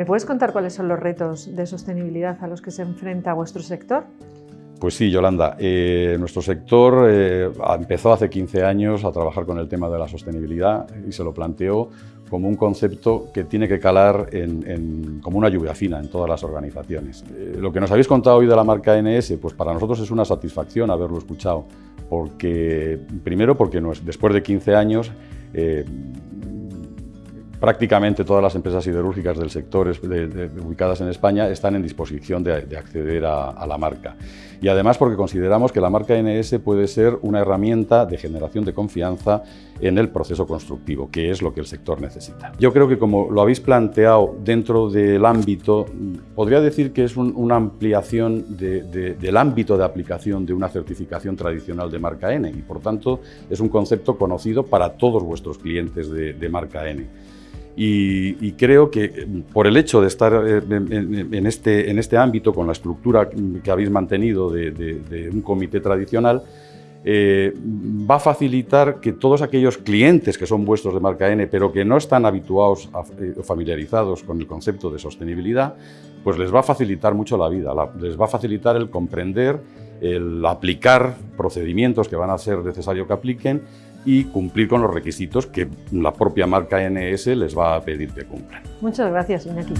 ¿Me puedes contar cuáles son los retos de sostenibilidad a los que se enfrenta vuestro sector? Pues sí, Yolanda. Eh, nuestro sector eh, empezó hace 15 años a trabajar con el tema de la sostenibilidad y se lo planteó como un concepto que tiene que calar como una lluvia fina en todas las organizaciones. Eh, lo que nos habéis contado hoy de la marca NS, pues para nosotros es una satisfacción haberlo escuchado, porque primero porque después de 15 años prácticamente todas las empresas siderúrgicas del sector ubicadas en España están en disposición de, acceder a, la marca. Y además porque consideramos que la marca NS puede ser una herramienta de generación de confianza en el proceso constructivo, que es lo que el sector necesita. Yo creo que como lo habéis planteado dentro del ámbito, podría decir que es una ampliación del ámbito de aplicación de una certificación tradicional de marca N y por tanto es un concepto conocido para todos vuestros clientes de marca N. Y, creo que eh, por el hecho de estar eh, en, este, en este ámbito, con la estructura que habéis mantenido de, un comité tradicional, eh, va a facilitar que todos aquellos clientes que son vuestros de marca N, pero que no están habituados o familiarizados con el concepto de sostenibilidad, pues les va a facilitar mucho la vida, les va a facilitar el comprender, el aplicar procedimientos que van a ser necesario que apliquen y cumplir con los requisitos que la propia marca NS les va a pedir que cumplan. Muchas gracias, Iñaki.